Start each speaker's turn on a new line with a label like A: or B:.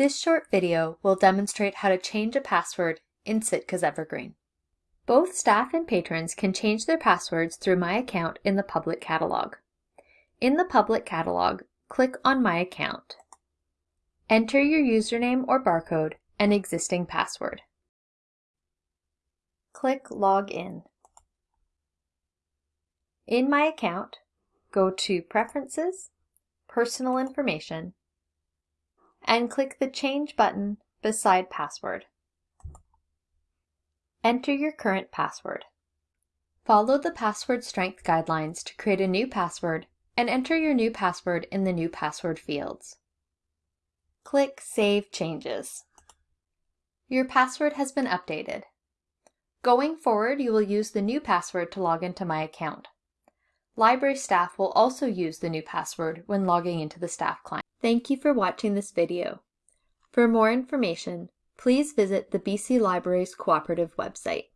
A: This short video will demonstrate how to change a password in Sitka's Evergreen. Both staff and patrons can change their passwords through My Account in the public catalog. In the public catalog, click on My Account. Enter your username or barcode and existing password. Click Log In. In My Account, go to Preferences, Personal Information, and click the Change button beside Password. Enter your current password. Follow the password strength guidelines to create a new password and enter your new password in the new password fields. Click Save Changes. Your password has been updated. Going forward, you will use the new password to log into my account. Library staff will also use the new password when logging into the staff client. Thank you for watching this video. For more information, please visit the BC Libraries Cooperative website.